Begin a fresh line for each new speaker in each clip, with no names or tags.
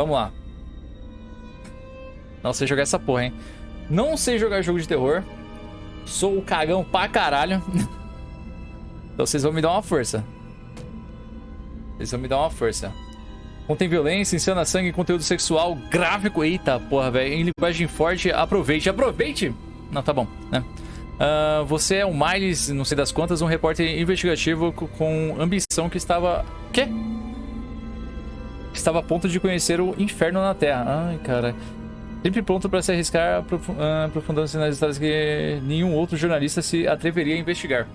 Vamos lá. Não sei jogar essa porra, hein? Não sei jogar jogo de terror. Sou o cagão pra caralho. então vocês vão me dar uma força. Vocês vão me dar uma força. Contém violência, ensina sangue, conteúdo sexual, gráfico. Eita, porra, velho. Em linguagem forte, aproveite. Aproveite! Não, tá bom, né? Uh, você é o Miles, não sei das quantas, um repórter investigativo com ambição que estava... Quê? Estava a ponto de conhecer o inferno na Terra. Ai, cara. Sempre pronto para se arriscar, ah, aprofundando-se nas histórias que nenhum outro jornalista se atreveria a investigar.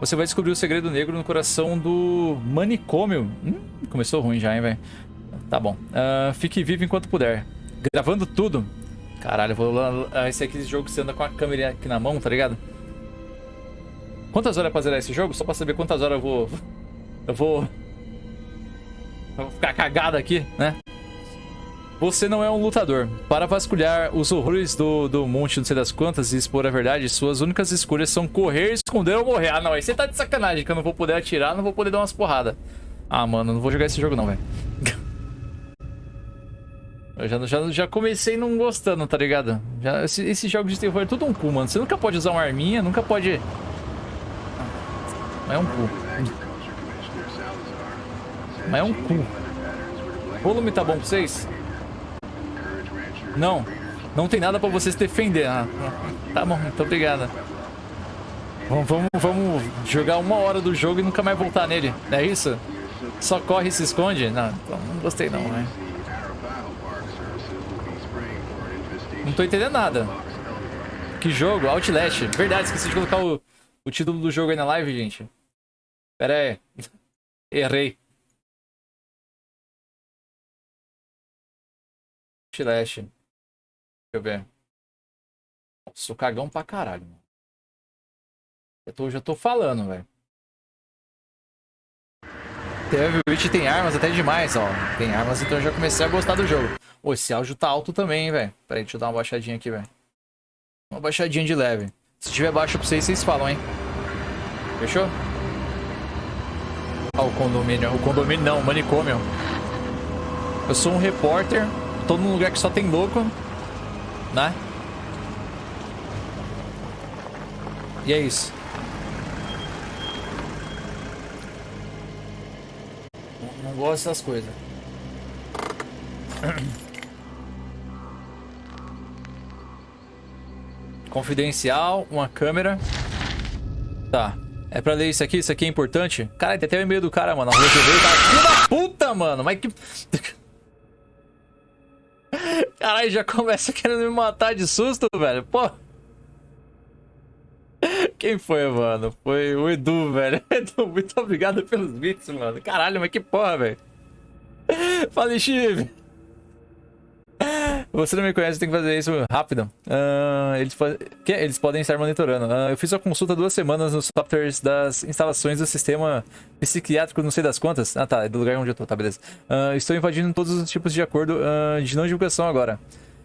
Você vai descobrir o segredo negro no coração do manicômio. Hum, começou ruim já, hein, velho? Tá bom. Uh, fique vivo enquanto puder. Gravando tudo. Caralho, vou lá. Esse aqui, esse jogo que você anda com a câmera aqui na mão, tá ligado? Quantas horas é pra zerar esse jogo? Só pra saber quantas horas eu vou. Eu vou. Vou ficar cagado aqui, né? Você não é um lutador. Para vasculhar os horrores do, do monte não sei das quantas e expor a verdade, suas únicas escolhas são correr, esconder ou morrer. Ah, não, aí você tá de sacanagem que eu não vou poder atirar, não vou poder dar umas porradas. Ah, mano, não vou jogar esse jogo não, velho. Eu já, já, já comecei não gostando, tá ligado? Já, esse, esse jogo de terror é tudo um cu, mano. Você nunca pode usar uma arminha, nunca pode... É um cu. Mas é um cu. O volume tá bom pra vocês? Não. Não tem nada pra vocês defender. Ah, tá bom, muito obrigado. Vamos, vamos, vamos jogar uma hora do jogo e nunca mais voltar nele. É isso? Só corre e se esconde? Não, então não gostei não, né? Não tô entendendo nada. Que jogo? Outlast. Verdade, esqueci de colocar o, o título do jogo aí na live, gente. Pera aí. Errei. Outlast. Deixa eu ver. Sou cagão pra caralho, mano. Eu tô, já tô falando, velho. Teve tem armas até demais, ó. Tem armas, então eu já comecei a gostar do jogo. Ô, esse áudio tá alto também, velho. Pera aí, deixa eu dar uma baixadinha aqui, velho. Uma baixadinha de leve. Se tiver baixo pra vocês, vocês falam, hein. Fechou? Ó, o condomínio. O condomínio não, o manicômio. Eu sou um repórter. Tô num lugar que só tem louco né? E é isso. Não, gosto dessas coisas. Confidencial, uma câmera. Tá. É pra ler isso aqui? Isso aqui é importante? Cara, tem até o e-mail do cara, mano. A rua tá... Filho da puta, mano! Mas que... Caralho, já começa querendo me matar de susto, velho. Pô. Quem foi, mano? Foi o Edu, velho. Edu, muito obrigado pelos bits, mano. Caralho, mas que porra, velho. Fala, Chive. Você não me conhece, tem que fazer isso rápido. Uh, eles, que? eles podem estar monitorando. Uh, eu fiz a consulta duas semanas nos softwares das instalações do sistema psiquiátrico, não sei das quantas. Ah tá, é do lugar onde eu tô, tá, beleza. Uh, estou invadindo todos os tipos de acordo de não divulgação agora.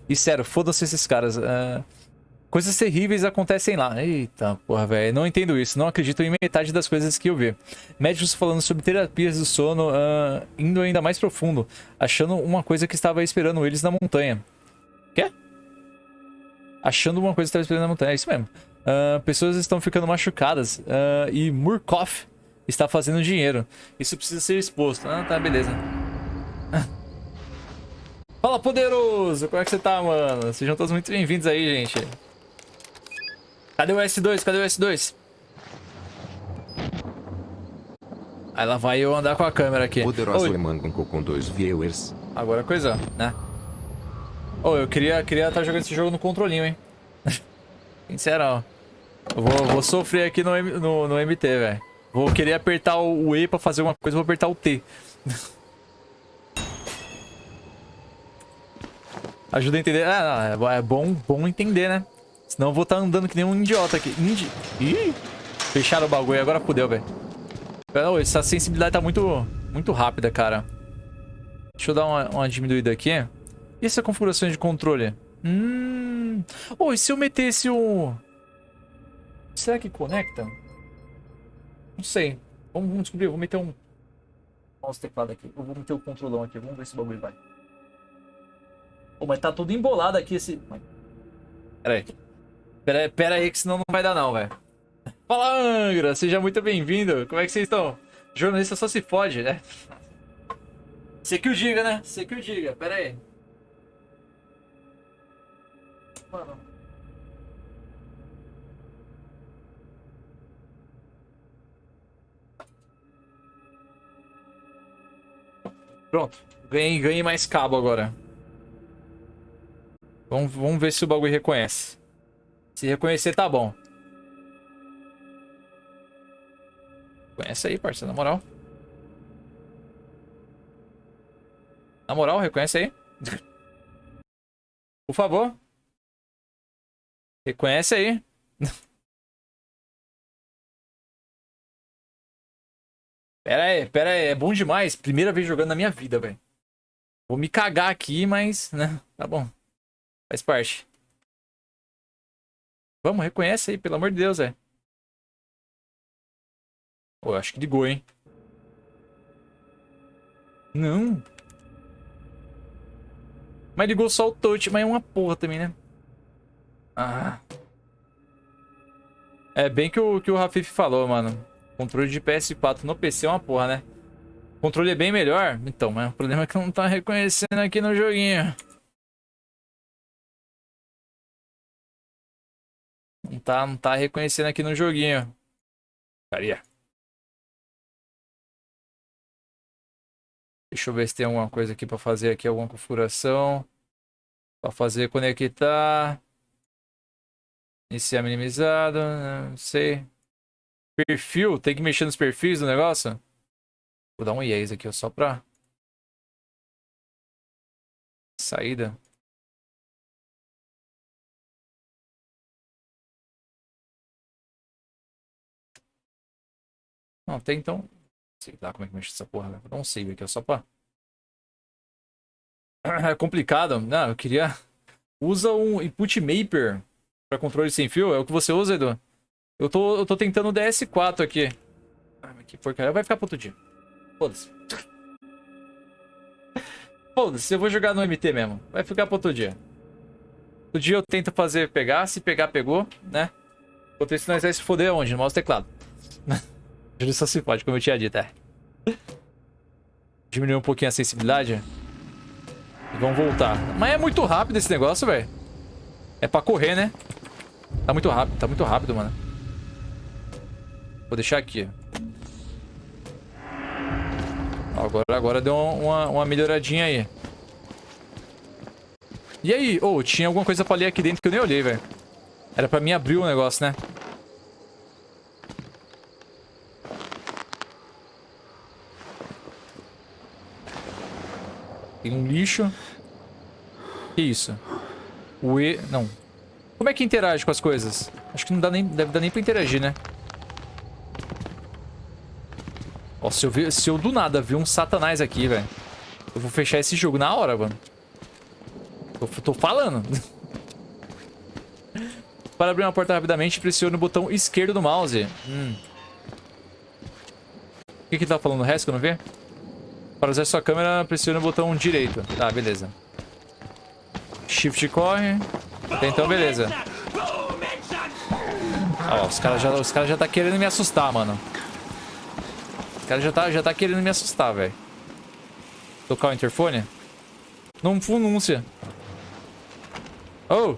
E sério, foda-se esses caras. Coisas terríveis acontecem lá. Eita, porra, velho. Não entendo isso. Não acredito em metade das coisas que eu vi. Médicos falando sobre terapias do sono, uh, indo ainda mais profundo. Achando uma coisa que estava esperando eles na montanha. Quê? Achando uma coisa que estava esperando na montanha. É isso mesmo. Uh, pessoas estão ficando machucadas. Uh, e Murkoff está fazendo dinheiro. Isso precisa ser exposto. Ah, tá, beleza. Fala, poderoso! Como é que você tá, mano? Sejam todos muito bem-vindos aí, gente. Cadê o S2? Cadê o S2? Aí lá vai eu andar com a câmera aqui.
Poderoso Oi. Com dois viewers.
Agora coisa, né? Oh, eu queria queria estar tá jogando esse jogo no controlinho, hein? Sincerão. Eu vou, vou sofrer aqui no, no, no MT, velho. Vou querer apertar o E pra fazer uma coisa, vou apertar o T. Ajuda a entender. Ah, não, é bom, bom entender, né? Senão eu vou estar tá andando que nem um idiota aqui. Indi... Ih! Fecharam o bagulho, agora fudeu, velho. Essa sensibilidade tá muito, muito rápida, cara. Deixa eu dar uma, uma diminuída aqui. E essa configuração de controle? Hum... Oh, e se eu metesse o... Será que conecta? Não sei. Vamos, vamos descobrir. Eu vou meter um... Olha os teclados aqui. Eu vou meter o controlão aqui. Vamos ver se o bagulho vai. Pô, mas tá tudo embolado aqui esse... Pera aí. Pera, pera aí que senão não vai dar não, velho. Fala, Angra! Seja muito bem-vindo. Como é que vocês estão? Jornalista só se fode, né? Você que o diga, né? Você que o diga. Pera aí. Mano. Pronto. Ganhei, ganhei mais cabo agora. Vamos, vamos ver se o bagulho reconhece. Se reconhecer, tá bom. Reconhece aí, parceiro, na moral. Na moral, reconhece aí. Por favor. Reconhece aí. Pera aí, pera aí. É bom demais. Primeira vez jogando na minha vida, velho. Vou me cagar aqui, mas, né? Tá bom. Faz parte. Vamos, reconhece aí, pelo amor de Deus, velho. Pô, eu acho que ligou, hein? Não. Mas ligou só o touch, mas é uma porra também, né? Ah. É bem que o, que o Rafif falou, mano. Controle de PS4 no PC é uma porra, né? Controle é bem melhor. Então, mas o problema é que não tá reconhecendo aqui no joguinho. Tá, não tá reconhecendo aqui no joguinho. Caria. Deixa eu ver se tem alguma coisa aqui pra fazer aqui, alguma configuração. Pra fazer conectar. Iniciar minimizado, não sei. Perfil, tem que mexer nos perfis do negócio? Vou dar um yes aqui, só pra... Saída. Não, tem então... Sei lá como é que mexe essa porra, velho. Vou dar um save aqui, ó, só pra... É complicado. Não, eu queria... Usa um input mapper pra controle sem fio. É o que você usa, Edu? Eu tô, eu tô tentando o DS4 aqui. Ah, mas que porcaria. Vai ficar pro outro dia. Foda-se. Foda-se, eu vou jogar no MT mesmo. Vai ficar pro outro dia. Outro dia eu tento fazer pegar. Se pegar, pegou, né? Enquanto isso, nós vai se foder onde? No mouse teclado. Ele só se pode, como eu tinha dito, é. Diminuir um pouquinho a sensibilidade. E vamos voltar. Mas é muito rápido esse negócio, velho. É pra correr, né? Tá muito rápido, tá muito rápido, mano. Vou deixar aqui. Agora, agora deu uma, uma melhoradinha aí. E aí? Oh, tinha alguma coisa pra ler aqui dentro que eu nem olhei, velho. Era pra mim abrir o negócio, né? Tem um lixo. Que isso? O E... Não. Como é que interage com as coisas? Acho que não dá nem... Deve dar nem pra interagir, né? Ó, se eu, se eu do nada ver um satanás aqui, velho. Eu vou fechar esse jogo na hora, mano. Tô, tô falando. Para abrir uma porta rapidamente, pressione o botão esquerdo do mouse. Hum. O que que ele tá falando? O resto que eu não vi? Para usar sua câmera, pressione o botão direito. Tá, beleza. Shift corre. Então, beleza. Ó, os caras já, os cara já tá querendo me assustar, mano. Os caras já tá, já tá querendo me assustar, velho. Tocar o interfone? Não pronúncia. Oh!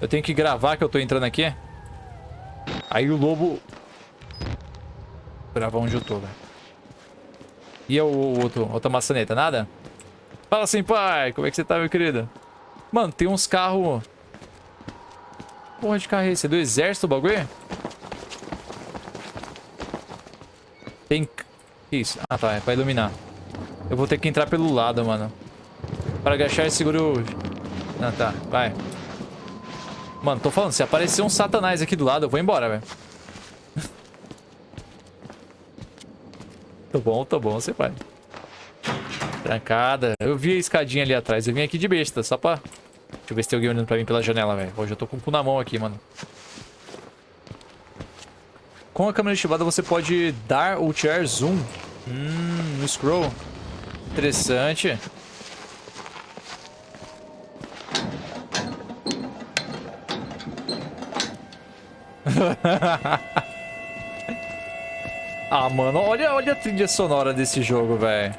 Eu tenho que gravar que eu tô entrando aqui. Aí o lobo... Gravar onde eu tô, velho. E o outro, outra maçaneta, nada? Fala assim, pai. Como é que você tá, meu querido? Mano, tem uns carros... Porra de carro é esse? É do exército o bagulho? Tem... Isso? Ah, tá. É pra iluminar. Eu vou ter que entrar pelo lado, mano. Para agachar, seguro... Ah, tá. Vai. Mano, tô falando. Se aparecer um satanás aqui do lado, eu vou embora, velho. Bom, tô bom, você vai. Trancada. Eu vi a escadinha ali atrás. Eu vim aqui de besta, só pra... Deixa eu ver se tem alguém olhando pra mim pela janela, velho. Hoje eu tô com o cu na mão aqui, mano. Com a câmera ativada, você pode dar ou tirar zoom. Hum, no scroll. Interessante. ah, mano, olha, olha a trilha sonora desse jogo, velho.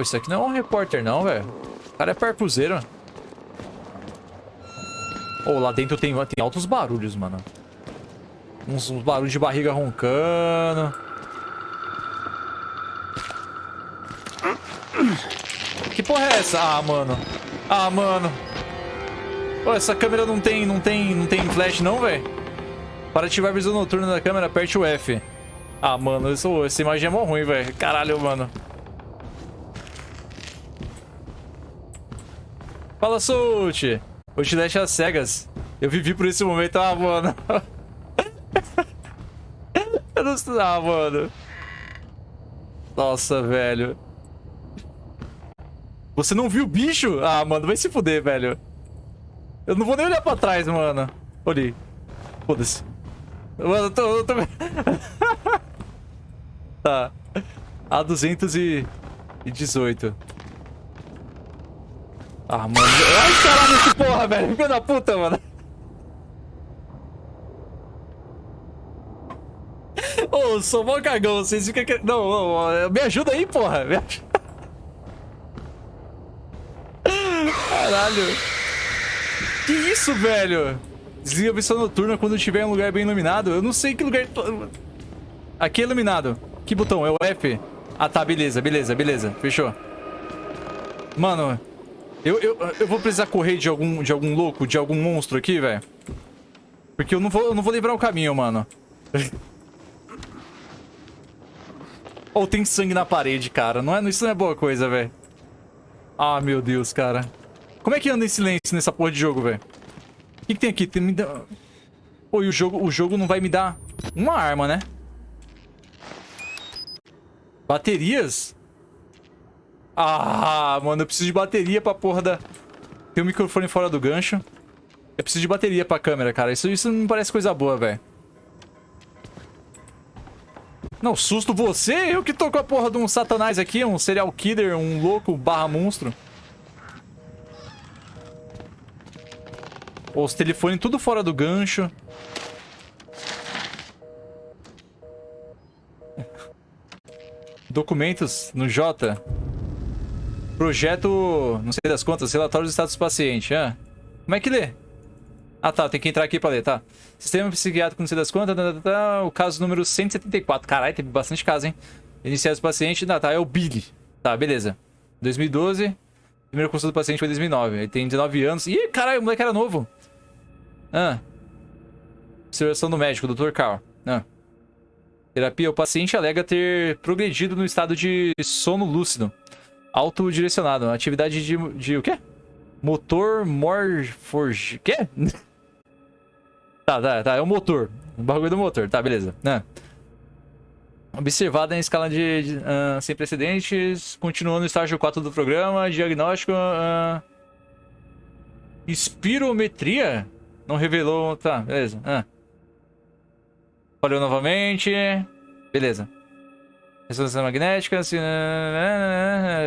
Isso aqui não é um repórter não, velho. O cara é parcuzeiro. Oh, lá dentro tem, tem altos barulhos, mano. Uns, uns barulhos de barriga roncando. Que porra é essa? Ah, mano. Ah, mano. Pô, essa câmera não tem, não tem, não tem flash não, velho? Para ativar a visão noturna da câmera, aperte o F. Ah, mano, isso, essa imagem é mó ruim, velho. Caralho, mano. Fala, Soult! Outlast às cegas. Eu vivi por esse momento. Ah, mano. Eu não sei. Ah, mano. Nossa, velho. Você não viu o bicho? Ah, mano, vai se fuder, velho. Eu não vou nem olhar pra trás, mano. Olhei. Foda-se. Mano, eu tô... Eu tô... tá. A218. Ah, mano. Ai, caralho, esse porra, velho. Filho da puta, mano. Ô, oh, sou mó cagão. Vocês ficam... Não, não, me ajuda aí, porra. Me ajuda. Caralho. Que isso, velho? Desliga a visão noturna quando estiver em um lugar bem iluminado. Eu não sei que lugar... Aqui é iluminado. Que botão? É o F? Ah, tá. Beleza, beleza, beleza. Fechou. Mano... Eu, eu, eu vou precisar correr de algum, de algum louco, de algum monstro aqui, velho. Porque eu não vou, eu não vou lembrar o caminho, mano. Ou oh, tem sangue na parede, cara. Não é, isso não é boa coisa, velho. Ah, meu Deus, cara. Como é que anda em silêncio nessa porra de jogo, velho? O que, que, tem aqui? Tem, me dá... Pô, e o jogo, o jogo não vai me dar uma arma, né? Baterias? Ah, mano, eu preciso de bateria pra porra da... Tem um microfone fora do gancho. Eu preciso de bateria pra câmera, cara. Isso, isso não parece coisa boa, velho. Não, susto você? Eu que tô com a porra de um satanás aqui, um serial killer, um louco barra monstro. Os telefones tudo fora do gancho. Documentos no J. Projeto, não sei das contas, relatório do status do paciente. Ah, como é que lê? Ah, tá, tem que entrar aqui pra ler, tá. Sistema psiquiátrico, não sei das contas, tá, tá, tá, o caso número 174. Caralho, teve bastante caso, hein? Iniciais do paciente, ah, tá, é o Billy. Tá, beleza. 2012, primeira consulta do paciente foi 2009. Ele tem 19 anos. Ih, caralho, o moleque era novo. Ah. Observação do médico, Dr. Carl. Ah. Terapia, o paciente alega ter progredido no estado de sono lúcido. Autodirecionado. Atividade de, de o quê? Motor Morforge. Quê? tá, tá, tá. É o motor. O bagulho do motor. Tá, beleza. Ah. Observada em escala de, de uh, sem precedentes. Continuando no estágio 4 do programa. Diagnóstico. Uh, espirometria? Não revelou. Tá, beleza. Ah. Falhou novamente. Beleza. Ressonância magnética. Assim,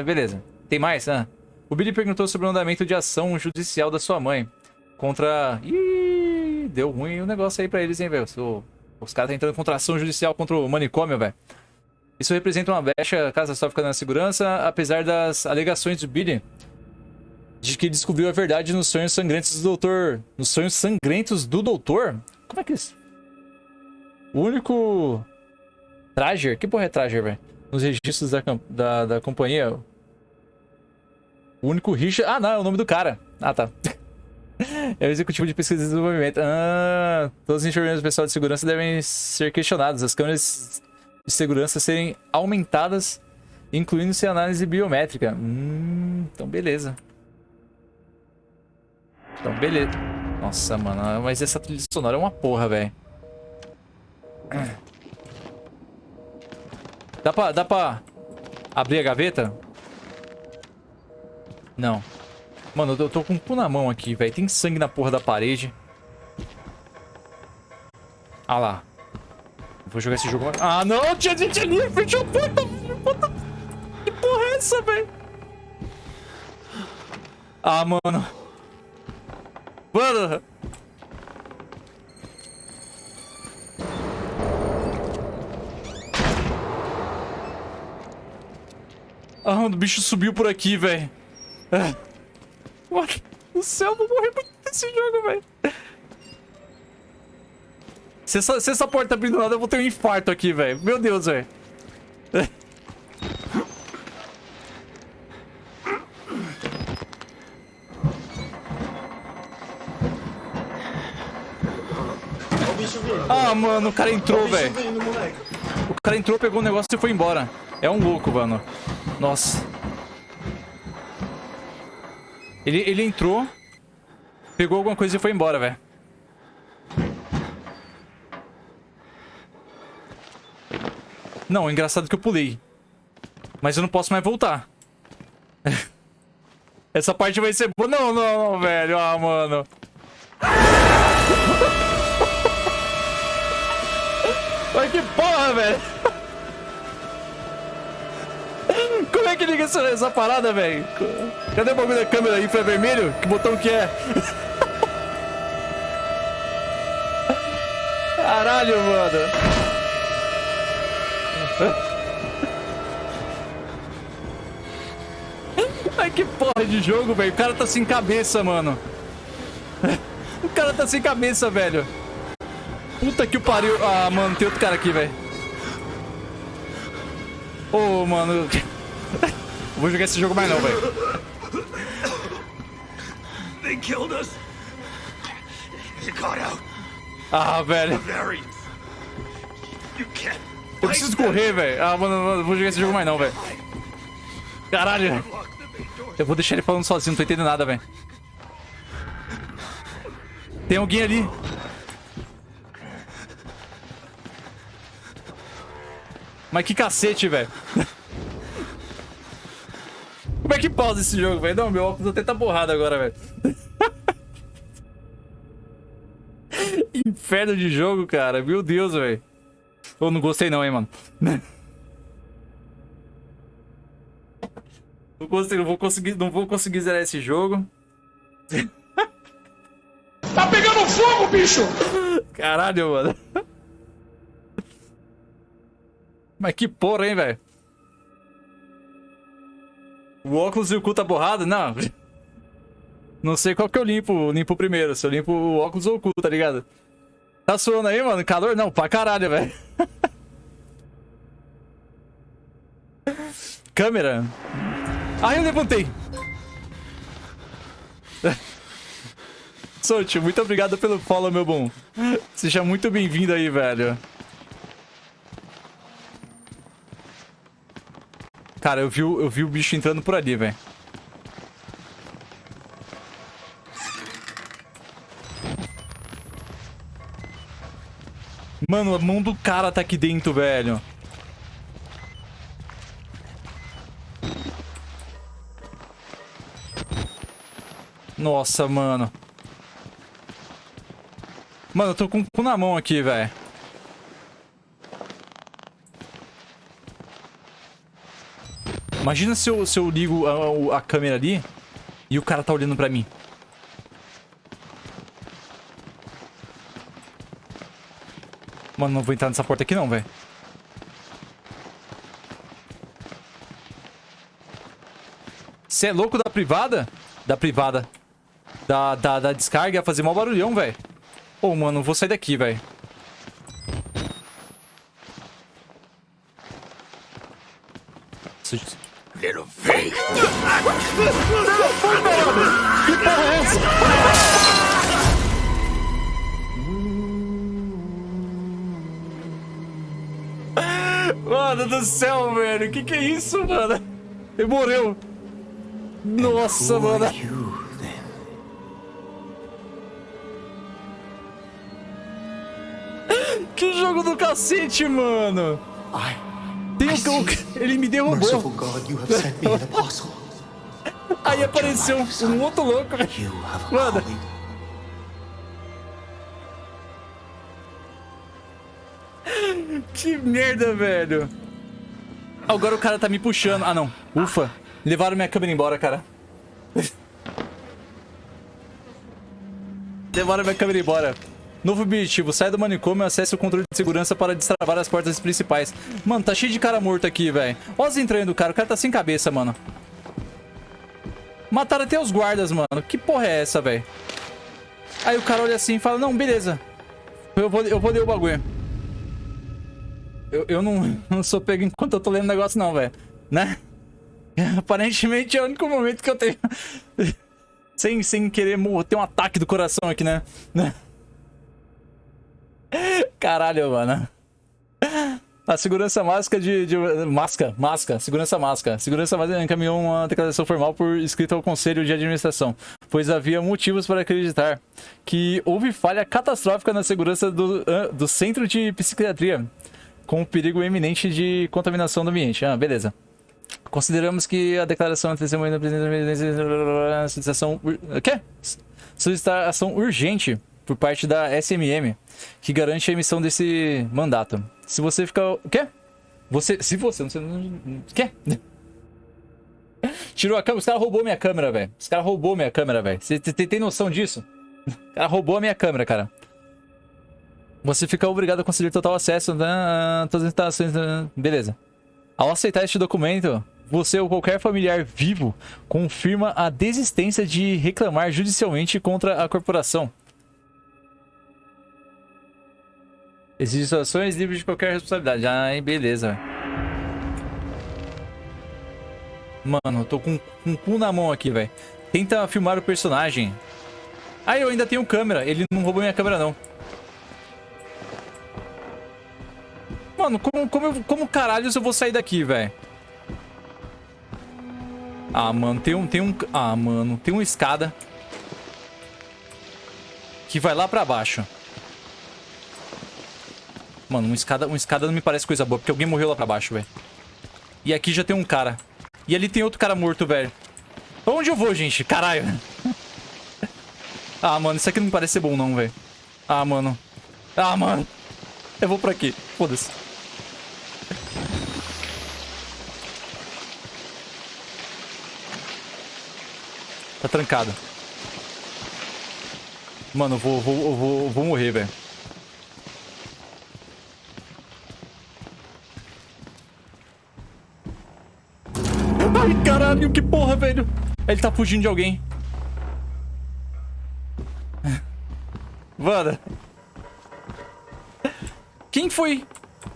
beleza. Tem mais? Ah. O Billy perguntou sobre o andamento de ação judicial da sua mãe. Contra... Ih, deu ruim o negócio aí pra eles, hein, velho. Os caras tentando contra ação judicial contra o manicômio, velho. Isso representa uma brecha catastrófica na segurança, apesar das alegações do Billy de que descobriu a verdade nos sonhos sangrentos do doutor. Nos sonhos sangrentos do doutor? Como é que é isso? O único Trager? Que porra é Trager, velho? Nos registros da, da, da companhia. O único Richard... Ah, não, é o nome do cara. Ah, tá. é o executivo de pesquisa e desenvolvimento. Ah, todos os enxergamentos do pessoal de segurança devem ser questionados. As câmeras de segurança serem aumentadas, incluindo-se análise biométrica. Hum, então beleza. Então beleza. Nossa, mano, mas essa trilha sonora é uma porra, velho. Dá pra, dá pra abrir a gaveta? Não. Mano, eu tô com o cu na mão aqui, velho. Tem sangue na porra da parede. Ah lá. Vou jogar esse jogo. Ah, não! Tinha gente ali! Fechou a porta! Que porra é essa, velho? Ah, mano. Mano. Ah, o bicho subiu por aqui, velho. Ah. Mano do céu, eu vou morrer muito nesse jogo, velho. Se essa, se essa porta abrir do nada, eu vou ter um infarto aqui, velho. Meu Deus, velho. Ah, mano, o cara entrou, velho. O cara entrou, pegou o negócio e foi embora. É um louco, mano. Nossa. Ele, ele entrou, pegou alguma coisa e foi embora, velho. Não, engraçado que eu pulei. Mas eu não posso mais voltar. Essa parte vai ser... Não, não, não, velho. Ah, mano. Ai, que porra, velho. Como é que liga essa, essa parada, velho? Cadê o bagulho da câmera infravermelho? Que botão que é? Caralho, mano. Ai, que porra de jogo, velho. O cara tá sem cabeça, mano. O cara tá sem cabeça, velho. Puta que o pariu. Ah, mano, tem outro cara aqui, velho. Ô, oh, mano. Vou jogar esse jogo mais não, velho. Ah, velho. Eu preciso correr, velho. Ah, mano, vou jogar esse jogo mais não, velho. Caralho. Eu vou deixar ele falando sozinho, não tô entendendo nada, velho. Tem alguém ali. Mas que cacete, velho. Como é que pausa esse jogo, velho? Não, meu óculos até tá borrado agora, velho. Inferno de jogo, cara. Meu Deus, velho. Eu não gostei não, hein, mano. Não, gostei, não vou conseguir, não vou conseguir zerar esse jogo.
Tá pegando fogo, bicho!
Caralho, mano. Mas que porra, hein, velho? O óculos e o cu tá borrado? Não. Não sei qual que eu limpo, limpo primeiro. Se eu limpo o óculos ou o cu, tá ligado? Tá suando aí, mano? Calor? Não, pra caralho, velho. Câmera. Ah, eu levantei. Sochi, muito obrigado pelo follow, meu bom. Seja muito bem-vindo aí, velho. Cara, eu vi, eu vi o bicho entrando por ali, velho. Mano, a mão do cara tá aqui dentro, velho. Nossa, mano. Mano, eu tô com o cu na mão aqui, velho. Imagina se eu, se eu ligo a, a câmera ali e o cara tá olhando pra mim. Mano, não vou entrar nessa porta aqui não, velho. Você é louco da privada? Da privada. Da, da, da descarga, fazer mal barulhão, velho. Ô, oh, mano, vou sair daqui, velho. Que porra é essa? Mano do céu, velho. Que que é isso, mano? Ele morreu. Nossa, mano. Que jogo do cacete, mano. Tem um... Ele me derrubou. Aí apareceu um outro louco, velho. Mano. que merda, velho. Agora o cara tá me puxando. Ah, não. Ufa. Levaram minha câmera embora, cara. Levaram minha câmera embora. Novo objetivo, sai do manicômio e acesse o controle de segurança para destravar as portas principais. Mano, tá cheio de cara morto aqui, velho. Olha os entranhos do cara, o cara tá sem cabeça, mano. Mataram até os guardas, mano. Que porra é essa, velho? Aí o cara olha assim e fala, não, beleza. Eu vou, eu vou ler o bagulho. Eu, eu não, não sou pego enquanto eu tô lendo o negócio, não, velho. Né? Aparentemente é o único momento que eu tenho... sem, sem querer ter um ataque do coração aqui, né? Caralho, mano. A segurança máscara de, de. Masca, masca, segurança máscara. Segurança máscara encaminhou uma declaração formal por escrito ao Conselho de Administração, pois havia motivos para acreditar que houve falha catastrófica na segurança do, do centro de psiquiatria, com perigo iminente de contaminação do ambiente. Ah, beleza. Consideramos que a declaração de testemunho da presidente da solicitação. O quê? Solicitação urgente por parte da SMM, que garante a emissão desse mandato. Se você ficar... O quê? Você... Se você... Não sei... Quê? Tirou a câmera. Os caras roubou minha câmera, velho. Os caras roubou minha câmera, velho. Você tem noção disso? O cara roubou a minha câmera, cara. Você fica obrigado a conceder total acesso a todas as instalações. Beleza. Ao aceitar este documento, você ou qualquer familiar vivo confirma a desistência de reclamar judicialmente contra a corporação. Existem situações livres de qualquer responsabilidade. Ai, beleza. Mano, eu tô com, com cu na mão aqui, velho. Tenta filmar o personagem. Ah, eu ainda tenho câmera. Ele não roubou minha câmera, não. Mano, como, como, como caralho eu vou sair daqui, velho? Ah, mano, tem um, tem um... Ah, mano, tem uma escada. Que vai lá pra baixo. Mano, uma escada, uma escada não me parece coisa boa, porque alguém morreu lá pra baixo, velho. E aqui já tem um cara. E ali tem outro cara morto, velho. Pra onde eu vou, gente? Caralho. ah, mano, isso aqui não parece ser bom, não, velho. Ah, mano. Ah, mano. Eu vou por aqui. Foda-se. Tá trancado. Mano, eu vou, vou, vou, eu vou morrer, velho. Ai, caralho, que porra, velho. Ele tá fugindo de alguém. Mano. Quem foi...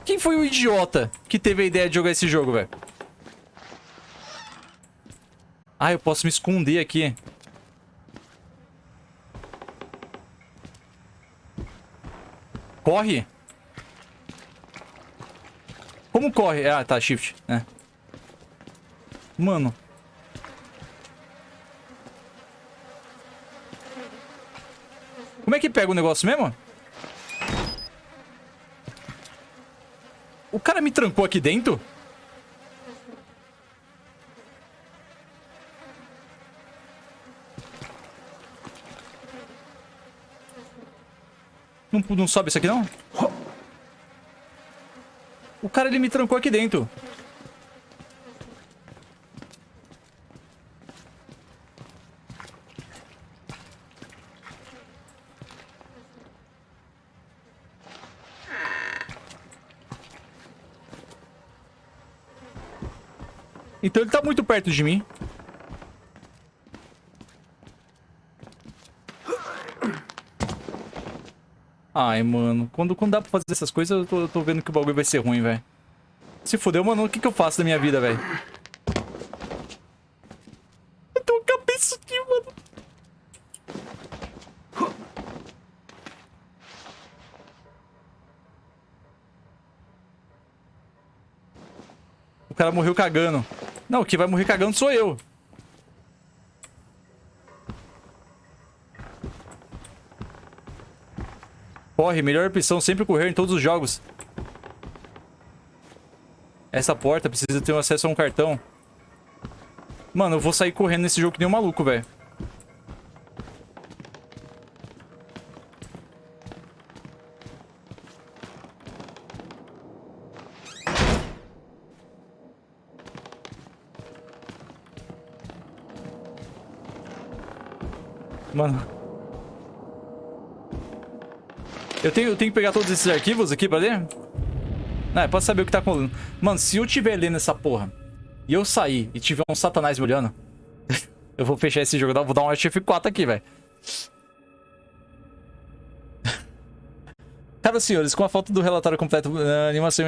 Quem foi o idiota que teve a ideia de jogar esse jogo, velho? Ah, eu posso me esconder aqui. Corre? Como corre? Ah, tá, shift, né? Mano. Como é que pega o negócio mesmo? O cara me trancou aqui dentro? Não, não sobe isso aqui, não? O cara, ele me trancou aqui dentro. Então ele tá muito perto de mim. Ai, mano. Quando, quando dá pra fazer essas coisas, eu tô, eu tô vendo que o bagulho vai ser ruim, velho. Se fodeu, mano, o que, que eu faço da minha vida, velho? Eu tenho uma cabeça aqui, mano. O cara morreu cagando. Não, quem vai morrer cagando sou eu. Corre, melhor opção, sempre correr em todos os jogos. Essa porta precisa ter acesso a um cartão. Mano, eu vou sair correndo nesse jogo que nem um maluco, velho. Eu tenho, eu tenho que pegar todos esses arquivos aqui pra ler? Não, é pra saber o que tá com... Mano, se eu tiver lendo essa porra e eu sair e tiver um satanás me olhando, eu vou fechar esse jogo. Vou dar um Alt F4 aqui, velho. Caros senhores, com a falta do relatório completo, a animação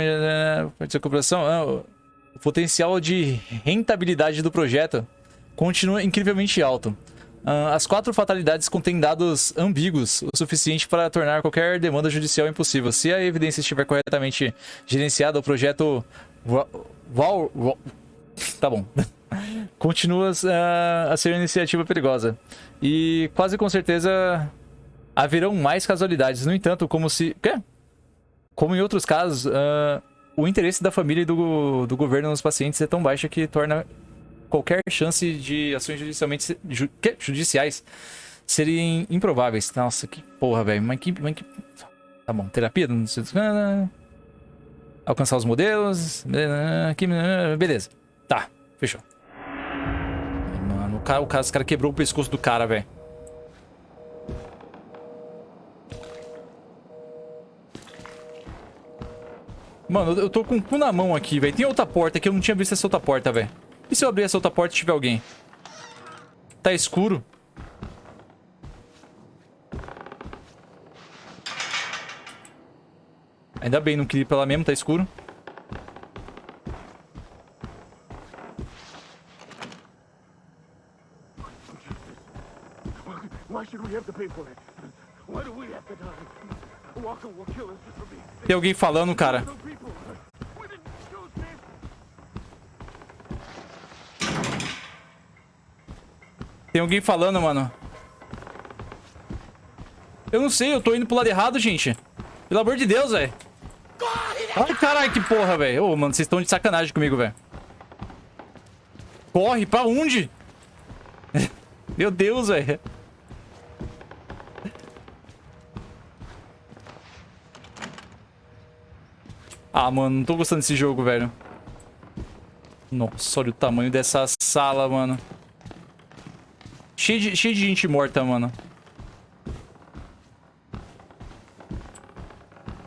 de cooperação, ah, o potencial de rentabilidade do projeto continua incrivelmente alto. Uh, as quatro fatalidades contêm dados ambíguos o suficiente para tornar qualquer demanda judicial impossível. Se a evidência estiver corretamente gerenciada, o projeto... Val... Tá bom. Continua uh, a ser uma iniciativa perigosa. E quase com certeza haverão mais casualidades. No entanto, como se... Quê? Como em outros casos, uh, o interesse da família e do, do governo nos pacientes é tão baixo que torna qualquer chance de ações judicialmente ju, judiciais serem improváveis. Nossa, que porra, velho. Mas que, mas que... Tá bom, terapia, não sei... Alcançar os modelos... Beleza. Tá, fechou. Mano, o cara, o cara, cara quebrou o pescoço do cara, velho. Mano, eu tô com o cu na mão aqui, velho. Tem outra porta que eu não tinha visto essa outra porta, velho. E se eu abrir essa outra porta e tiver alguém? Tá escuro. Ainda bem, não queria ir pra lá mesmo, tá escuro. Tem alguém falando, cara. Alguém falando, mano. Eu não sei, eu tô indo pro lado errado, gente. Pelo amor de Deus, velho. Ai, caralho, que porra, velho. Ô, mano, vocês estão de sacanagem comigo, velho. Corre, pra onde? Meu Deus, velho. Ah, mano, não tô gostando desse jogo, velho. Nossa, olha o tamanho dessa sala, mano. Cheio de, cheio de gente morta, mano.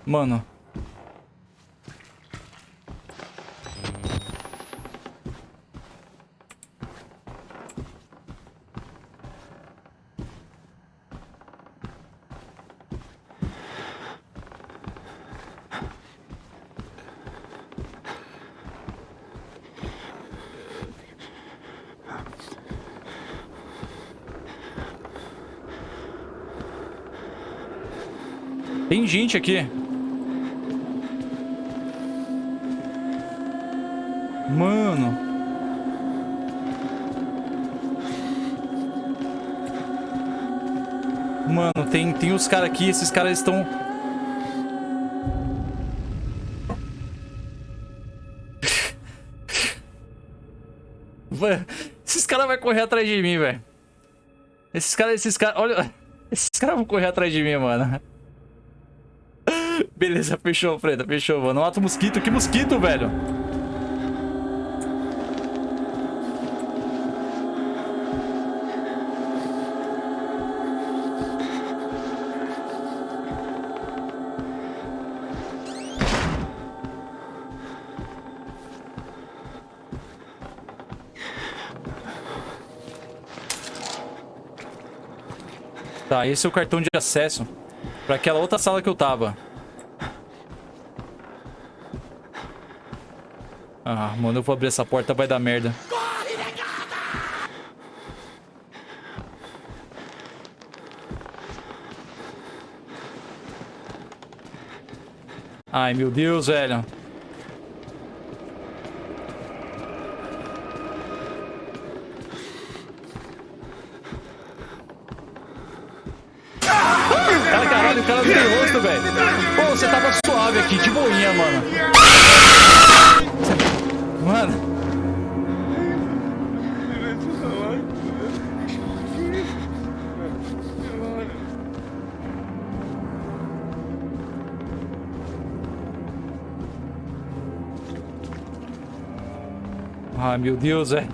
Mano. Tem gente aqui. Mano. Mano, tem, tem os caras aqui. Esses caras estão... esses caras vão correr atrás de mim, velho. Esses caras, esses caras... Olha... Esses caras vão correr atrás de mim, mano. Beleza, fechou, Freda, fechou, mano. Mata o mosquito. Que mosquito, velho? Tá, esse é o cartão de acesso para aquela outra sala que eu tava. Ah, mano, eu vou abrir essa porta, vai dar merda. Ai, meu Deus, velho. Cara, caralho, o cara não tem rosto, velho. Pô, você tava suave aqui, de boinha. Mano. Ai, meu Deus, velho.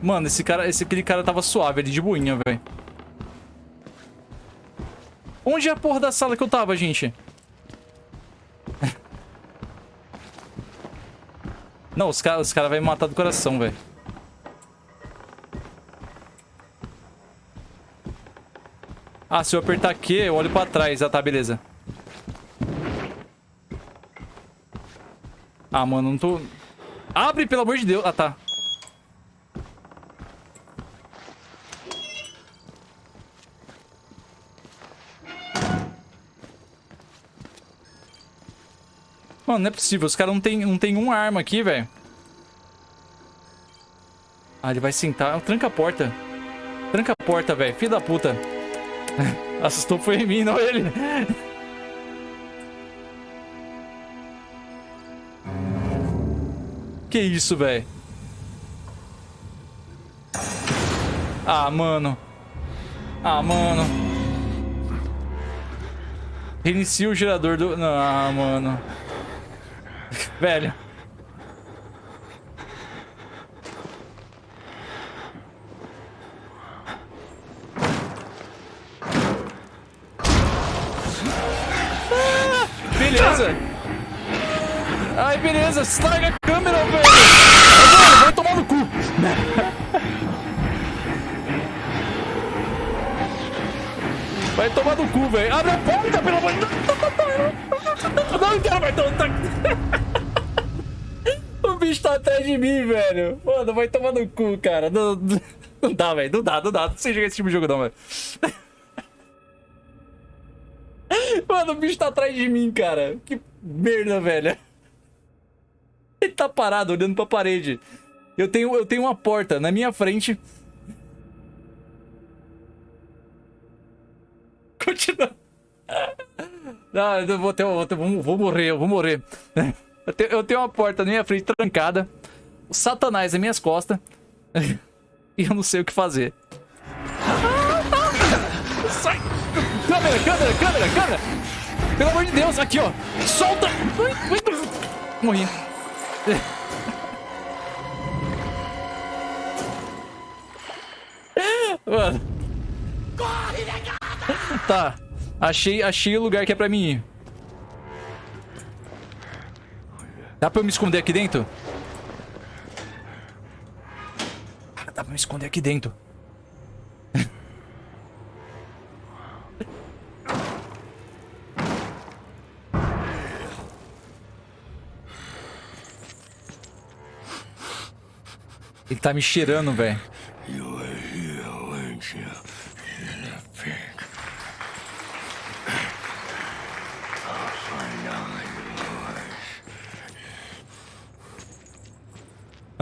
Mano, esse cara, esse, aquele cara tava suave ali, de boinha, velho. Onde é a porra da sala que eu tava, gente? Não, os caras os cara vão me matar do coração, velho. Ah, se eu apertar aqui, eu olho pra trás. Ah, tá, beleza. Ah, mano, não tô... Abre, pelo amor de Deus. Ah, tá. Mano, não é possível. Os caras não tem, não tem uma arma aqui, velho. Ah, ele vai sentar. Tranca a porta. Tranca a porta, velho. Filho da puta. Assustou foi em mim, não ele. Que isso, velho? Ah, mano. Ah, mano. Reinicia o gerador do... Ah, mano. Velho. Ah, beleza. Ai, beleza. Larga velho. Abre a porta, pelo amor de Deus. Não quero mais. Não, tá... O bicho tá atrás de mim, velho. Mano, vai tomar no cu, cara. Não, não dá, velho. Não dá, não dá. Não sei jogar esse tipo de jogo, não, velho. Mano, o bicho tá atrás de mim, cara. Que merda, velho. Ele tá parado, olhando pra parede. Eu tenho, eu tenho uma porta na minha frente. Continua. Não, eu vou, ter, vou, ter, vou morrer, eu vou morrer. Eu tenho, eu tenho uma porta na minha frente trancada. O satanás nas minhas costas. e eu não sei o que fazer. Sai! Câmera, câmera, câmera, câmera! Pelo amor de Deus, aqui, ó! Solta! Morri. Mano. Tá. Achei, achei o lugar que é pra mim ir. Dá pra eu me esconder aqui dentro? Ah, dá pra me esconder aqui dentro. Ele tá me cheirando, velho.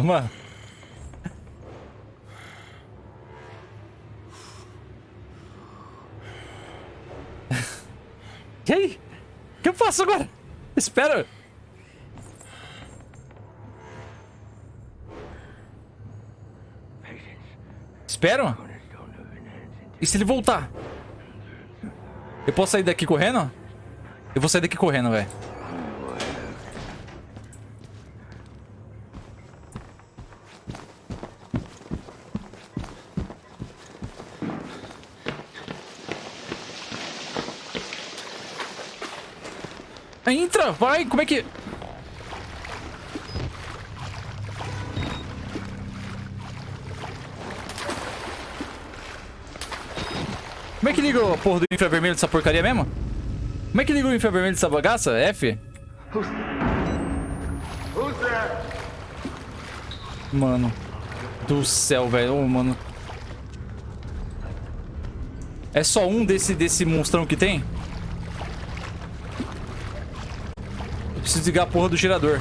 Mano. E aí? O que eu faço agora? Espera. Espero? E se ele voltar? Eu posso sair daqui correndo? Eu vou sair daqui correndo, velho. Entra, vai, como é que... Como é que liga a porra do infravermelho dessa porcaria mesmo? Como é que liga o infravermelho dessa bagaça? F? Mano. Do céu, velho. Oh, mano. É só um desse, desse monstrão que tem? Preciso desligar a porra do gerador.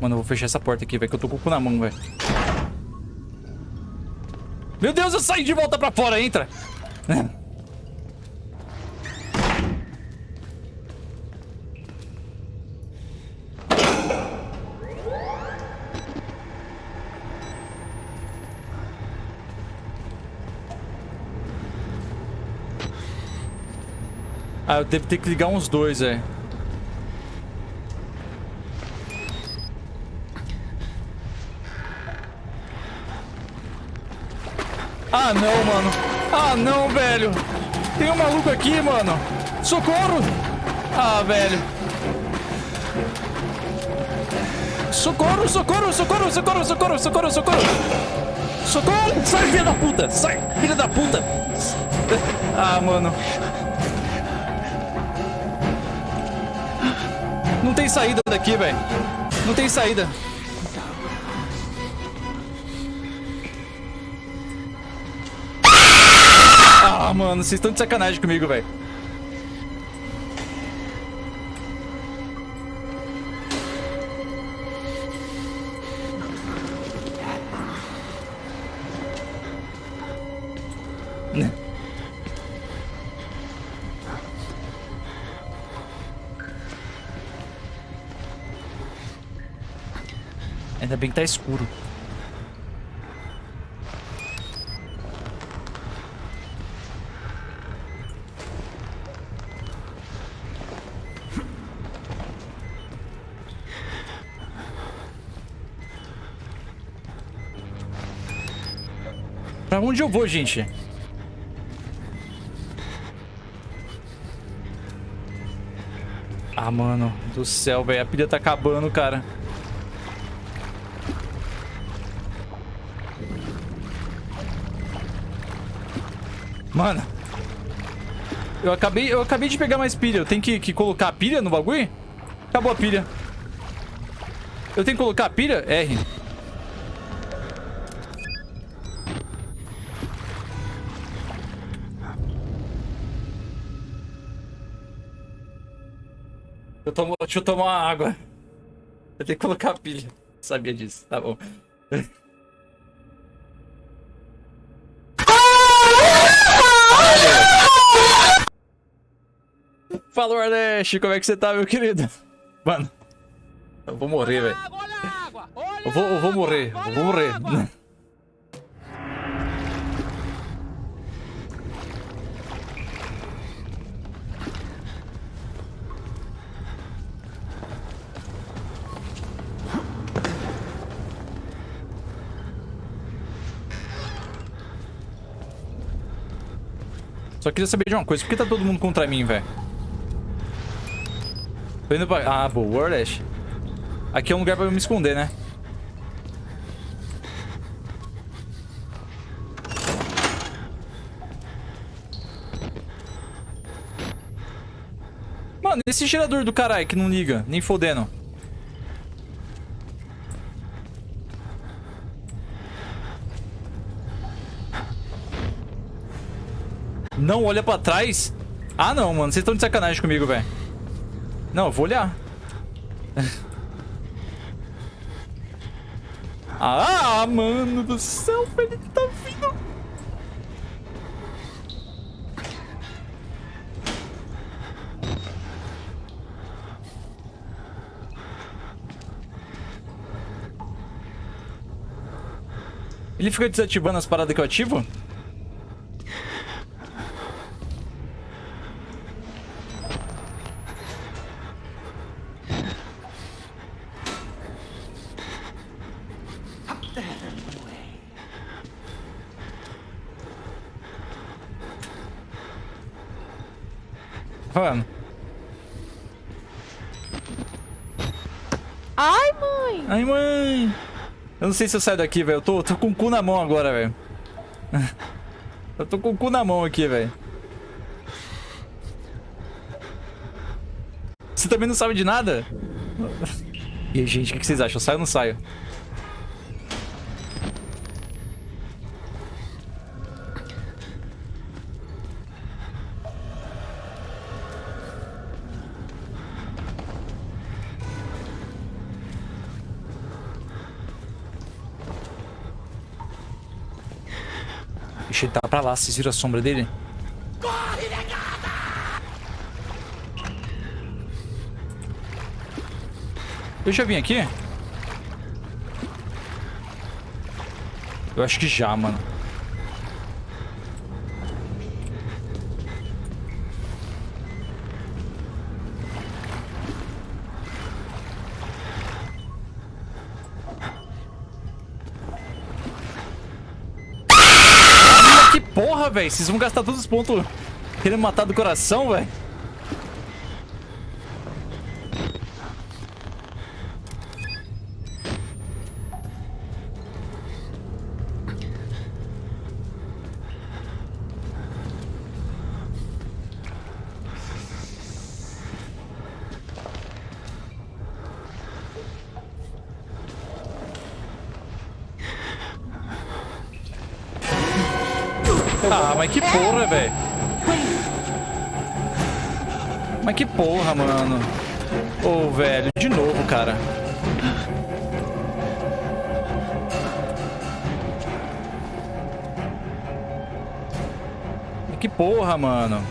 Mano, eu vou fechar essa porta aqui, velho, que eu tô com o cu na mão, velho. Meu Deus, eu saí de volta pra fora, entra! Ah, eu devo ter que ligar uns dois, é. Ah, não, mano. Ah, não, velho. Tem um maluco aqui, mano. Socorro! Ah, velho. Socorro, socorro, socorro, socorro, socorro, socorro, socorro. Socorro! Sai, filha da puta! Sai, filha da puta! Ah, mano. Não tem saída daqui, velho. Não tem saída. Ah, mano, vocês estão de sacanagem comigo, velho. Ainda bem que tá escuro. Pra onde eu vou, gente? Ah, mano do céu, velho. A pilha tá acabando, cara. Mano. Eu acabei, eu acabei de pegar mais pilha. Eu tenho que, que colocar a pilha no bagulho? Acabou a pilha. Eu tenho que colocar a pilha? R. Eu tomo, deixa eu tomar água. Eu tenho que colocar a pilha. Sabia disso. Tá bom. Fala, Nordeste, como é que você tá, meu querido? Mano, eu vou morrer, velho. Eu vou, eu vou morrer, eu vou morrer. Só queria saber de uma coisa, por que tá todo mundo contra mim, velho? Tô indo pra... Ah, boa, Wardash. Aqui é um lugar pra eu me esconder, né? Mano, esse gerador do caralho que não liga, nem fodendo. Não olha pra trás? Ah, não, mano. Vocês estão de sacanagem comigo, velho. Não, eu vou olhar. ah, mano do céu, ele tá vindo. Ele fica desativando as paradas que eu ativo? Mano.
Ai, mãe!
Ai, mãe! Eu não sei se eu saio daqui, velho. Eu tô, tô com o cu na mão agora, velho. Eu tô com o cu na mão aqui, velho. Você também não sabe de nada? E aí, gente, o que vocês acham? Eu saio ou não saio? Ixi, ele tá pra lá. Vocês viram a sombra dele? Corre, negada! Eu já vim aqui? Eu acho que já, mano. porra, velho. Vocês vão gastar todos os pontos querendo matar do coração, velho. Porra, mano. Ô, velho, de novo, cara. Que porra, mano.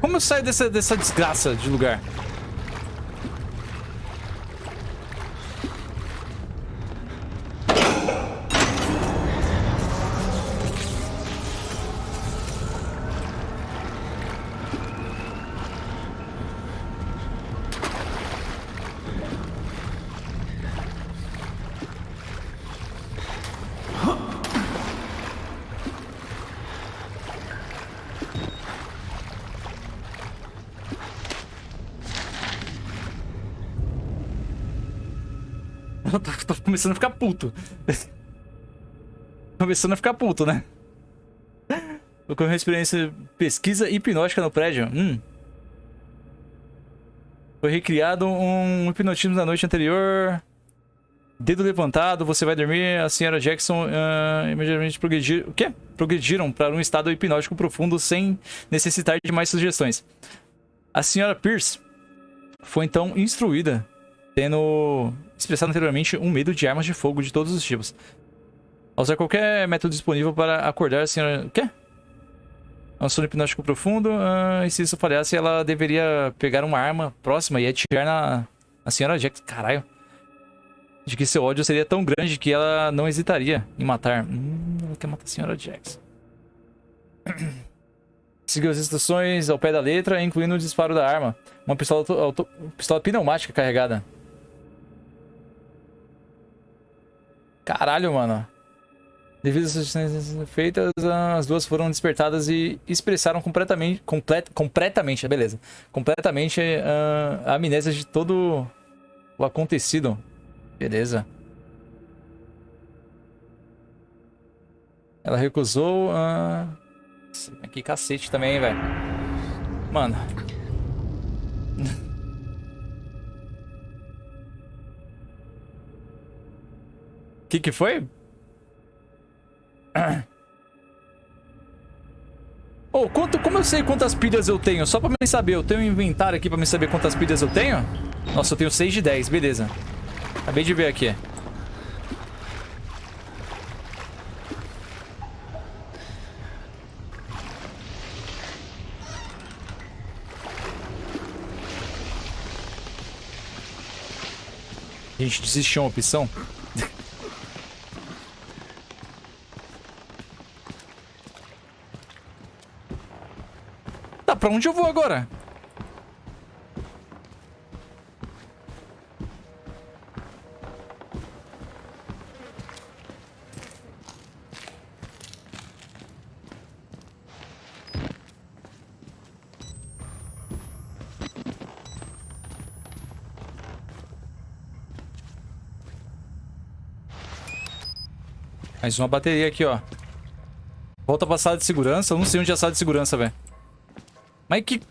Como eu saio dessa, dessa desgraça de lugar? Eu tô, tô começando a ficar puto. começando a ficar puto, né? Ocorreu uma experiência pesquisa hipnótica no prédio. Hum. Foi recriado um hipnotismo na noite anterior. Dedo levantado, você vai dormir. A senhora Jackson uh, imediatamente progredir... O quê? progrediram para um estado hipnótico profundo sem necessitar de mais sugestões. A senhora Pierce foi então instruída, tendo expressado anteriormente um medo de armas de fogo de todos os tipos. Ao usar qualquer método disponível para acordar a senhora... Quê? É um sono hipnótico profundo. Uh, e se isso falhasse, ela deveria pegar uma arma próxima e atirar na, na senhora Jackson. Caralho. De que seu ódio seria tão grande que ela não hesitaria em matar. Hum, ela quer matar a senhora Jackson. Seguiu as instruções ao pé da letra, incluindo o disparo da arma. Uma pistola, auto, pistola pneumática carregada. Caralho, mano. Devido às sugestões feitas, as duas foram despertadas e expressaram completamente, complet, completamente, beleza, completamente uh, a amnésia de todo o acontecido. Beleza. Ela recusou. Uh... Que cacete também, velho. Mano. Que que foi? Oh, quanto, como eu sei quantas pilhas eu tenho? Só pra me saber, eu tenho um inventário aqui pra me saber quantas pilhas eu tenho? Nossa, eu tenho 6 de 10, beleza. Acabei de ver aqui. A gente desistiu uma opção? Onde eu vou agora? Mais uma bateria aqui, ó. Volta pra sala de segurança. Eu não sei onde é a sala de segurança, velho. Mas que...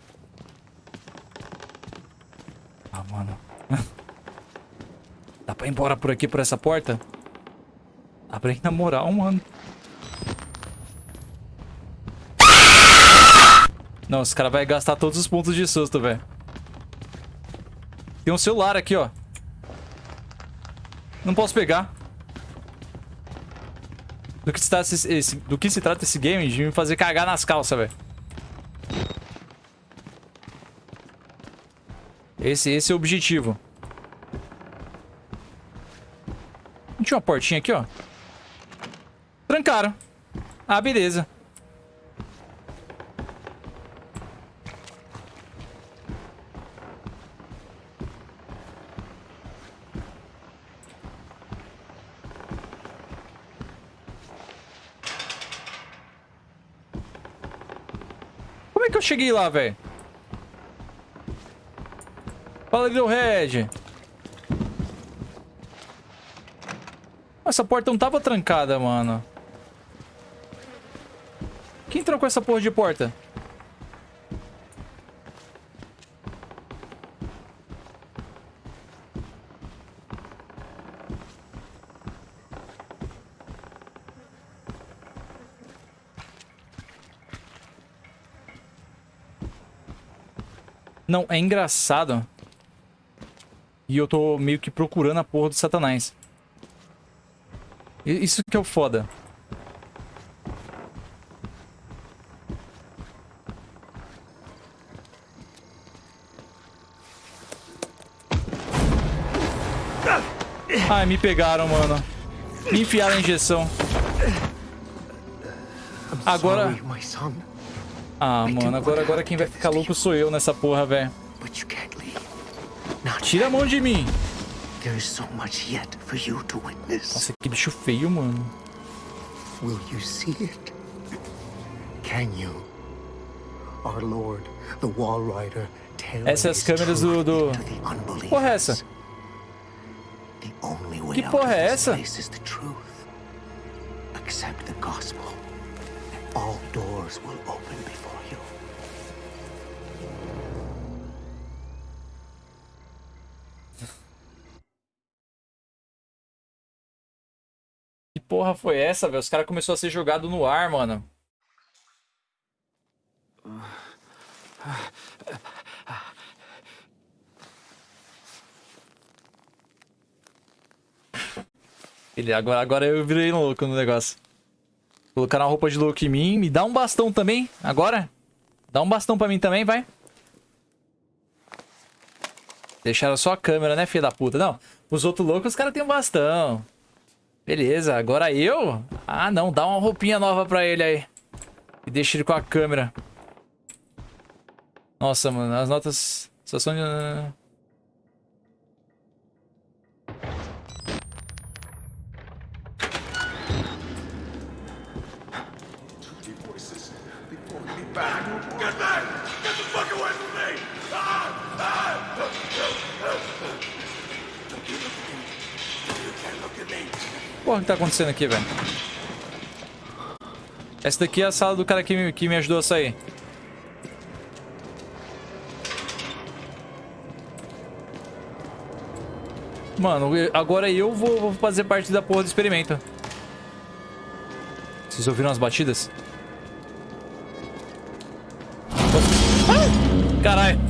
Ah, mano. Dá pra ir embora por aqui, por essa porta? Dá pra ir na moral, mano. Não, esse cara vai gastar todos os pontos de susto, velho. Tem um celular aqui, ó. Não posso pegar. Do que, se trata esse, do que se trata esse game de me fazer cagar nas calças, velho. Esse, esse é o objetivo. Tinha uma portinha aqui, ó. Trancaram. Ah, beleza. Como é que eu cheguei lá, velho? Little Red. Essa porta não tava trancada, mano. Quem trancou essa porra de porta? Não, é engraçado. E eu tô meio que procurando a porra do satanás. Isso que é o foda. Ai, me pegaram, mano. Me enfiaram a injeção. Agora... Ah, mano, agora, agora quem vai ficar louco sou eu nessa porra, velho. Tira a mão de mim. Nossa, que bicho feio, mano. Will you see it? Can you? Our Lord, the Wall Rider, Essas é as câmeras do... do... Porra é essa? Que porra é essa? Accept the gospel. All doors will open porra foi essa, velho? Os caras começaram a ser jogado no ar, mano. Ele, agora, agora eu virei louco no negócio. Colocaram a roupa de louco em mim. Me dá um bastão também, agora. Dá um bastão pra mim também, vai. Deixaram só a câmera, né, filha da puta? Não, os outros loucos, os caras têm um bastão. Beleza, agora eu? Ah, não, dá uma roupinha nova pra ele aí. E deixa ele com a câmera. Nossa, mano, as notas só são de... Porra, que tá acontecendo aqui, velho? Essa daqui é a sala do cara que me, que me ajudou a sair. Mano, agora eu vou, vou fazer parte da porra do experimento. Vocês ouviram as batidas? Ah! Caralho.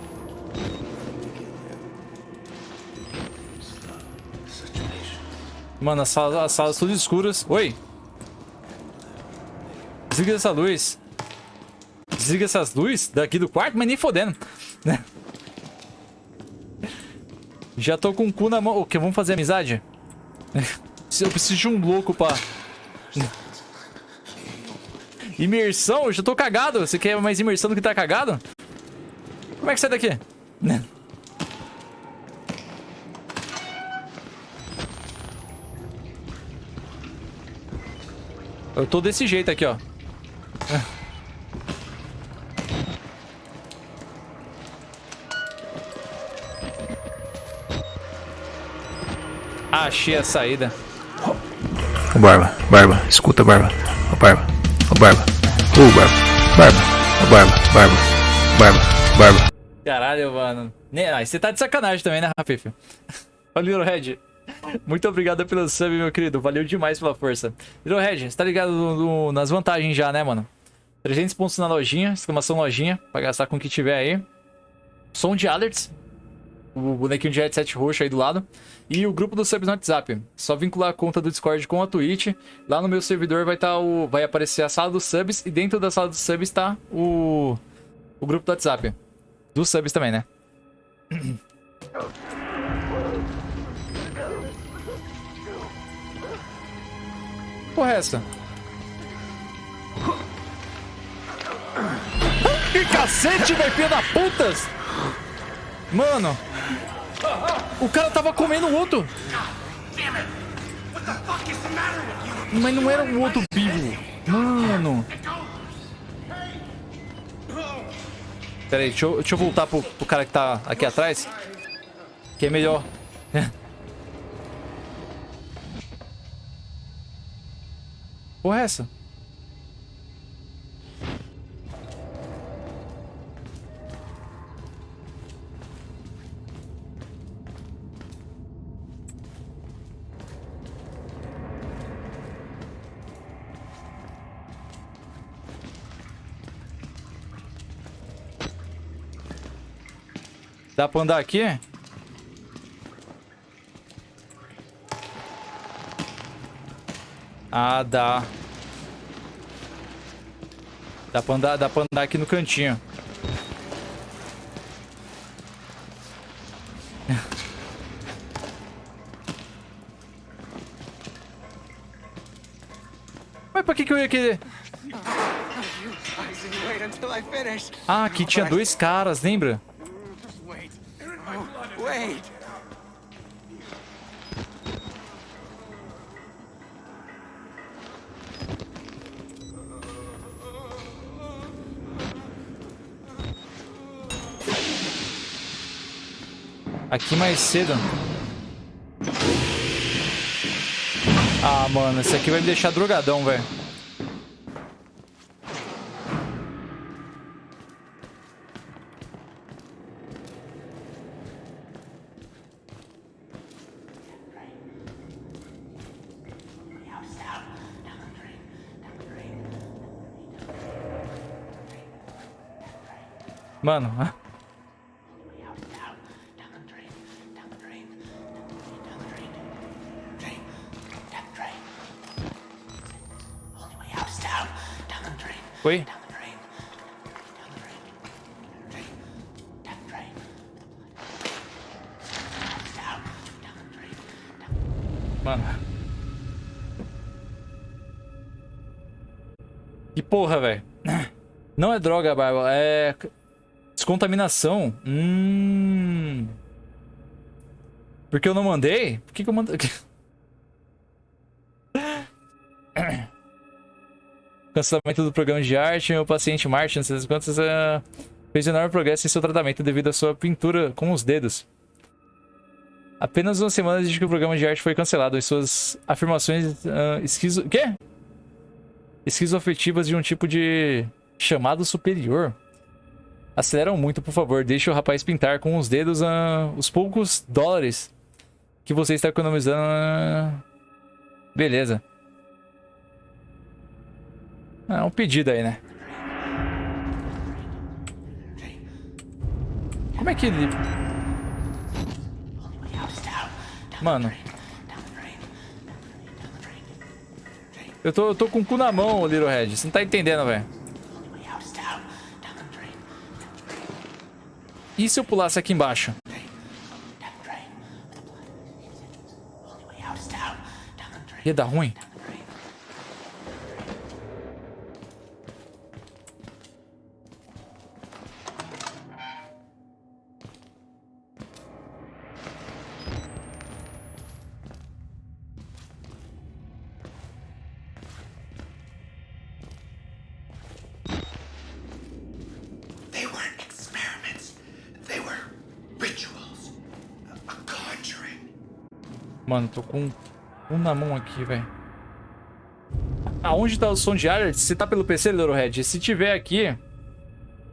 Mano, as salas, as salas tudo escuras. Oi. Desliga essa luz. Desliga essas luzes daqui do quarto, mas nem fodendo. Já tô com o cu na mão. O que? Vamos fazer amizade? Eu preciso de um louco pra... Imersão? Eu já tô cagado. Você quer mais imersão do que tá cagado? Como é que sai daqui? Eu tô desse jeito aqui, ó. Achei a saída.
Ô Barba, Barba, escuta Barba. Ô Barba, ô Barba. Ô Barba, Barba, ô Barba, Barba, Barba, Barba.
Caralho, mano. Você tá de sacanagem também, né, Rafif? Olha o Little Red. Muito obrigado pelo sub, meu querido. Valeu demais pela força. Little Red, você tá ligado no, no, nas vantagens já, né, mano? 300 pontos na lojinha, exclamação lojinha, pra gastar com o que tiver aí. Som de alerts. o bonequinho de headset roxo aí do lado. E o grupo do subs no WhatsApp. Só vincular a conta do Discord com a Twitch. Lá no meu servidor vai estar o. Vai aparecer a sala dos subs. E dentro da sala dos subs está o. O grupo do WhatsApp. Dos subs também, né? Porra é essa? Que cacete, velho, filha da putas! Mano, o cara tava comendo o outro. Mas não era o outro vivo. Mano. Pera aí, deixa eu, deixa eu voltar pro, pro cara que tá aqui atrás. Que é melhor. Porra é essa? Dá pra andar aqui? Ah, dá. Dá pra andar, dá pra andar aqui no cantinho. Mas pra que que eu ia querer? Ah, aqui tinha dois caras, lembra? Aqui mais cedo. Ah, mano, esse aqui vai me deixar drogadão, velho. Mano, Oi? Mano. Que porra, velho. Não é droga, Barba. É... Descontaminação. Hum... Porque eu não mandei? Por que, que eu mandei? Cancelamento do programa de arte. Meu paciente Martin, não sei uh, fez enorme progresso em seu tratamento devido à sua pintura com os dedos. Apenas uma semana desde que o programa de arte foi cancelado e suas afirmações uh, esquizo... Quê? Esquizoafetivas de um tipo de chamado superior. Aceleram muito, por favor. Deixe o rapaz pintar com os dedos uh, os poucos dólares que você está economizando. Uh... Beleza. É um pedido aí, né? Como é que ele... Mano. Eu tô, eu tô com o cu na mão, Little Red. Você não tá entendendo, velho. E se eu pulasse aqui embaixo? Ia dar ruim? Mano, tô com um na mão aqui, velho. Aonde tá o som de ar? Se tá pelo PC, Red? Se tiver aqui...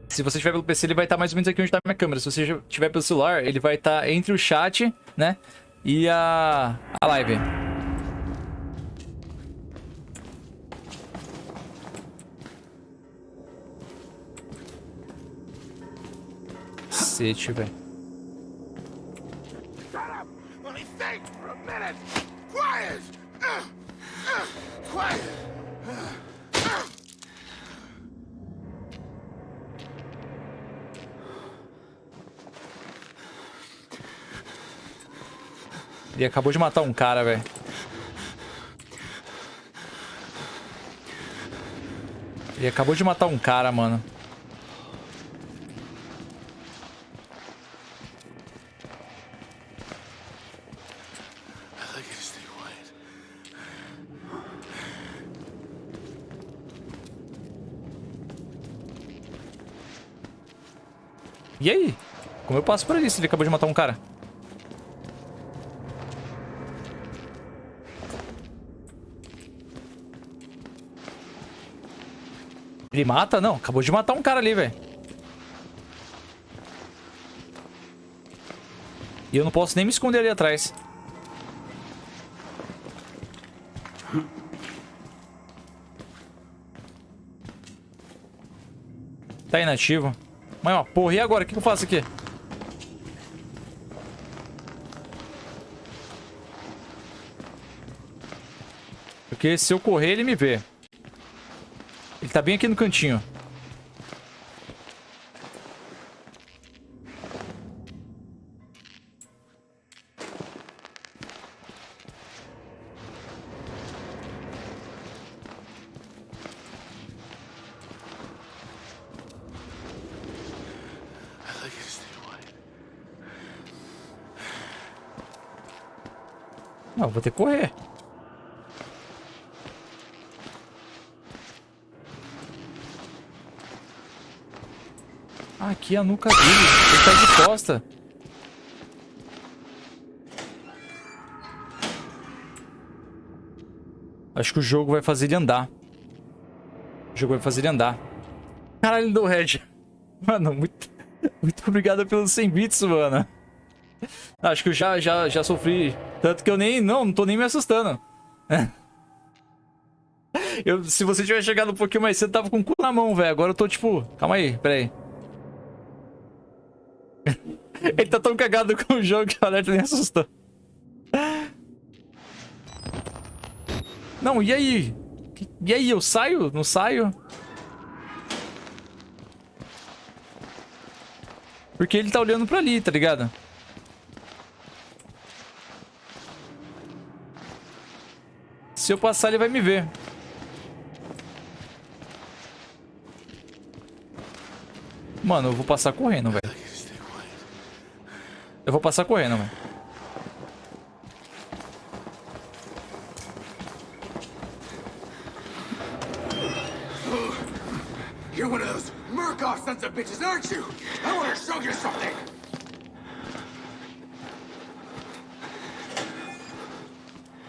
Se você tiver pelo PC, ele vai estar mais ou menos aqui onde tá a minha câmera. Se você tiver pelo celular, ele vai estar entre o chat, né? E a, a live. Cacete, velho. Ele acabou de matar um cara, velho. Ele acabou de matar um cara, mano. E aí? Como eu passo por ali se ele acabou de matar um cara? Ele mata? Não, acabou de matar um cara ali, velho. E eu não posso nem me esconder ali atrás. Tá inativo. Mas, ó, porra, e agora? O que eu faço aqui? Porque se eu correr, ele me vê. Tá bem aqui no cantinho. Não, vou ter que correr. Ah, aqui é a nuca dele. Ele tá de costa. Acho que o jogo vai fazer ele andar. O jogo vai fazer ele andar. Caralho, deu red. Mano, muito, muito obrigado pelos 100 bits, mano. Acho que eu já, já, já sofri. Tanto que eu nem... Não, não tô nem me assustando. Eu, se você tivesse chegado um pouquinho mais cedo, tava com o cu na mão, velho. Agora eu tô tipo... Calma aí, pera aí. Ele tá tão cagado com o jogo que o alerta nem assustou. Não, e aí? E aí, eu saio? Não saio? Porque ele tá olhando pra ali, tá ligado? Se eu passar, ele vai me ver. Mano, eu vou passar correndo, velho. Eu vou passar correndo, velho.
You're one of those Murkoff sons of bitches, aren't you? I want to show you something.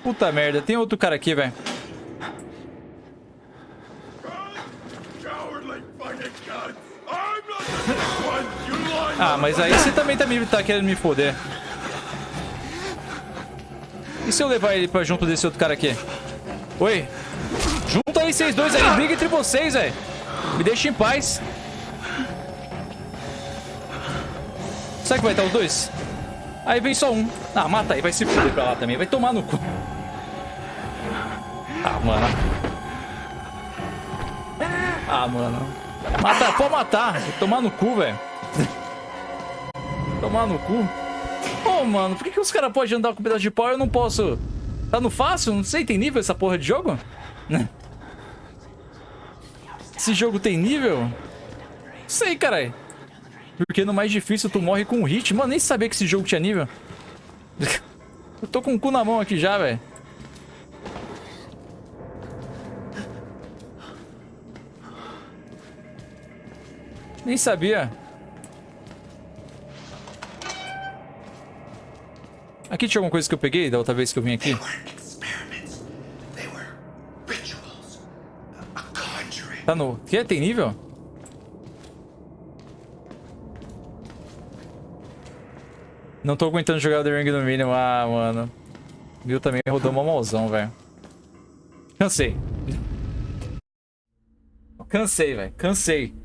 Puta merda, tem outro cara aqui, velho. Ah, mas aí você também tá, me, tá querendo me foder. E se eu levar ele pra junto desse outro cara aqui? Oi? Junta aí vocês dois aí, briga entre vocês, velho. Me deixa em paz. Será que vai estar os dois? Aí vem só um. Ah, mata aí, vai se fuder pra lá também. Vai tomar no cu. Ah, mano. Ah, mano. Mata, pode matar. Vai tomar no cu, velho. Tomar no cu. Ô, mano, por que, que os caras podem andar com um pedaço de pau e eu não posso? Tá no fácil? Não sei, tem nível essa porra de jogo? Esse jogo tem nível? Sei, caralho. Porque no mais difícil tu morre com um hit. Mano, nem sabia que esse jogo tinha nível. Eu tô com o cu na mão aqui já, velho. Nem sabia. Aqui tinha alguma coisa que eu peguei da outra vez que eu vim aqui? Tá no... Que? Tem nível? Não tô aguentando jogar The Ring no mínimo. Ah, mano. Viu também rodou uma mãozão, velho. Cansei. Cansei, velho. Cansei.